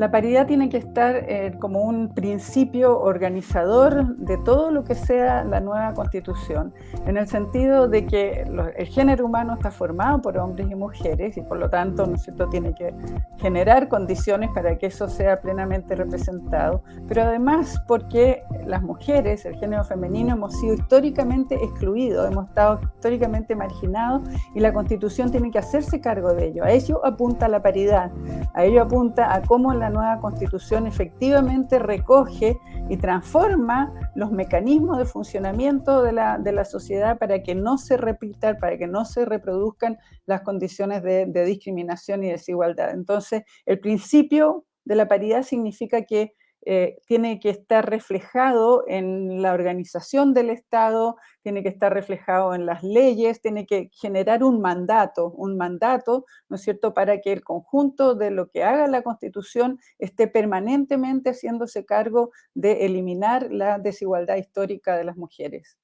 La paridad tiene que estar eh, como un principio organizador de todo lo que sea la nueva constitución, en el sentido de que el género humano está formado por hombres y mujeres y por lo tanto ¿no cierto? tiene que generar condiciones para que eso sea plenamente representado, pero además porque las mujeres, el género femenino, hemos sido históricamente excluidos, hemos estado históricamente marginados y la constitución tiene que hacerse cargo de ello. A ello apunta la paridad, a ello apunta a cómo la nueva constitución efectivamente recoge y transforma los mecanismos de funcionamiento de la, de la sociedad para que no se repitan, para que no se reproduzcan las condiciones de, de discriminación y desigualdad. Entonces, el principio de la paridad significa que eh, tiene que estar reflejado en la organización del Estado, tiene que estar reflejado en las leyes, tiene que generar un mandato, un mandato, ¿no es cierto?, para que el conjunto de lo que haga la Constitución esté permanentemente haciéndose cargo de eliminar la desigualdad histórica de las mujeres.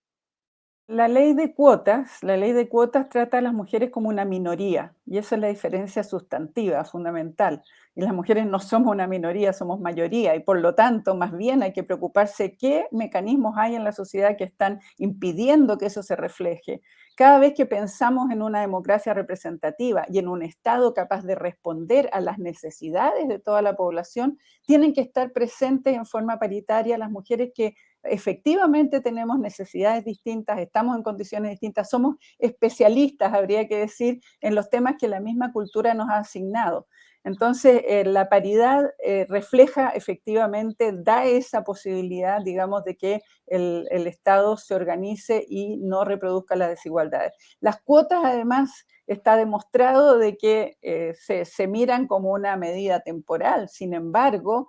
La ley de cuotas, la ley de cuotas trata a las mujeres como una minoría y esa es la diferencia sustantiva, fundamental. Y las mujeres no somos una minoría, somos mayoría y por lo tanto más bien hay que preocuparse qué mecanismos hay en la sociedad que están impidiendo que eso se refleje. Cada vez que pensamos en una democracia representativa y en un Estado capaz de responder a las necesidades de toda la población, tienen que estar presentes en forma paritaria las mujeres que efectivamente tenemos necesidades distintas, estamos en condiciones distintas, somos especialistas, habría que decir, en los temas que la misma cultura nos ha asignado. Entonces, eh, la paridad eh, refleja efectivamente, da esa posibilidad, digamos, de que el, Estado se organice y no reproduzca las desigualdades. Las cuotas, además, está demostrado de que eh, se, se miran como una medida temporal, sin embargo,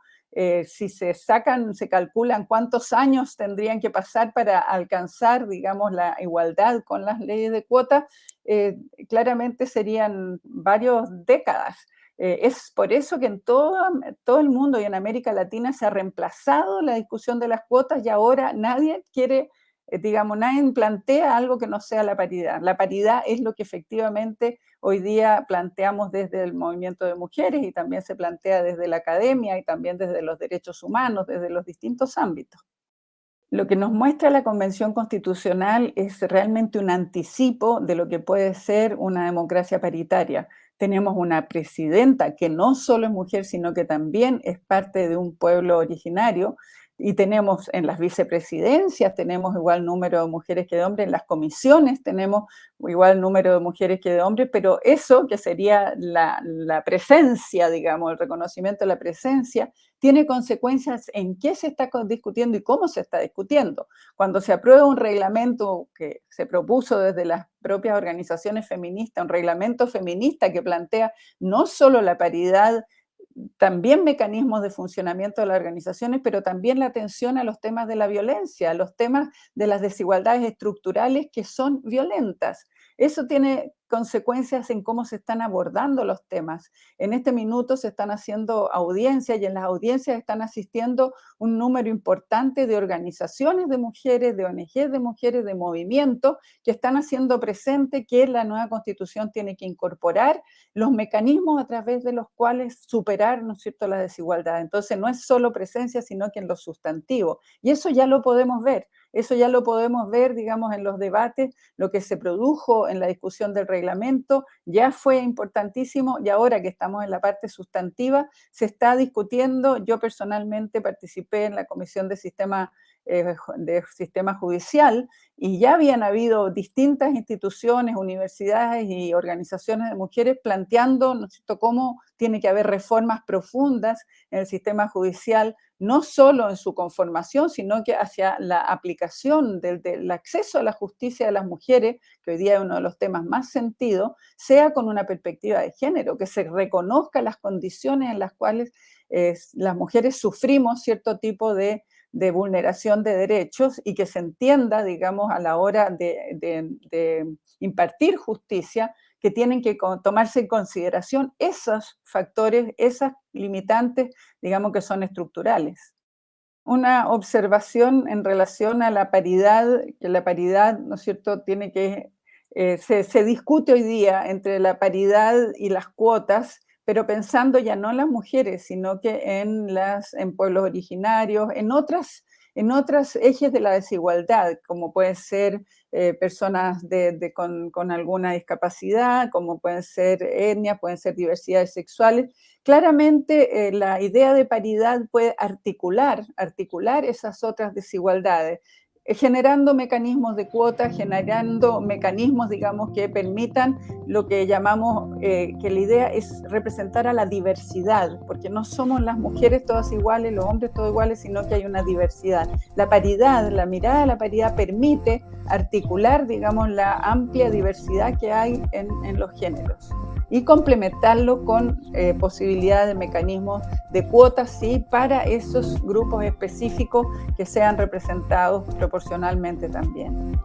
si se sacan, se calculan cuántos años tendrían que pasar para alcanzar, digamos, la igualdad con las leyes de cuota, eh, claramente serían varias décadas. Eh, es por eso que en todo, el mundo y en América Latina se ha reemplazado la discusión de las cuotas y ahora nadie quiere eh, digamos, nadie plantea algo que no sea la paridad. La paridad es lo que efectivamente hoy día planteamos desde el movimiento de mujeres y también se plantea desde la academia y también desde los derechos humanos, desde los distintos ámbitos. Lo que nos muestra la Convención Constitucional es realmente un anticipo de lo que puede ser una democracia paritaria. Tenemos una presidenta que no solo es mujer, sino que también es parte de un pueblo originario, y tenemos en las vicepresidencias, tenemos igual número de mujeres que de hombres, en las comisiones tenemos igual número de mujeres que de hombres, pero eso que sería la, la, presencia, digamos, el reconocimiento de la presencia, tiene consecuencias en qué se está discutiendo y cómo se está discutiendo. Cuando se aprueba un reglamento que se propuso desde las propias organizaciones feministas, un reglamento feminista que plantea no solo la paridad también mecanismos de funcionamiento de las organizaciones, pero también la atención a los temas de la violencia, a los temas de las desigualdades estructurales que son violentas. Eso tiene consecuencias en cómo se están abordando los temas. En este minuto se están haciendo audiencias y en las audiencias están asistiendo un número importante de organizaciones de mujeres, de ONG de mujeres, de movimientos que están haciendo presente que la nueva constitución tiene que incorporar los mecanismos a través de los cuales superar, ¿no es cierto?, la desigualdad. Entonces no es solo presencia, sino que en lo sustantivo. Y eso ya lo podemos ver. Eso ya lo podemos ver, digamos, en los debates, lo que se produjo en la discusión del reglamento ya fue importantísimo y ahora que estamos en la parte sustantiva, se está discutiendo, yo personalmente participé en la Comisión de Sistema, eh, de Sistema Judicial y ya habían habido distintas instituciones, universidades y organizaciones de mujeres planteando ¿no cómo tiene que haber reformas profundas en el sistema judicial no solo en su conformación, sino que hacia la aplicación del, acceso a la justicia de las mujeres, que hoy día es uno de los temas más sentidos, sea con una perspectiva de género, que se reconozca las condiciones en las cuales eh, las mujeres sufrimos cierto tipo de, vulneración de derechos y que se entienda, digamos, a la hora de impartir justicia, que tienen que tomarse en consideración esos factores, esas limitantes, digamos que son estructurales. Una observación en relación a la paridad, que la paridad, ¿no es cierto?, tiene que, eh, se, se discute hoy día entre la paridad y las cuotas, pero pensando ya no en las mujeres, sino que en, las, en pueblos originarios, en otras en otros ejes de la desigualdad, como pueden ser eh, personas con, alguna discapacidad, como pueden ser etnias, pueden ser diversidades sexuales. Claramente eh, la idea de paridad puede articular, articular esas otras desigualdades generando mecanismos de cuota, generando mecanismos, digamos, que permitan lo que llamamos, eh, que la idea es representar a la diversidad, porque no somos las mujeres todas iguales, los hombres todos iguales, sino que hay una diversidad. La paridad, la mirada de la paridad permite articular, digamos, la amplia diversidad que hay en los géneros y complementarlo con eh, posibilidades de mecanismos de cuotas, sí, para esos grupos específicos que sean representados proporcionalmente también.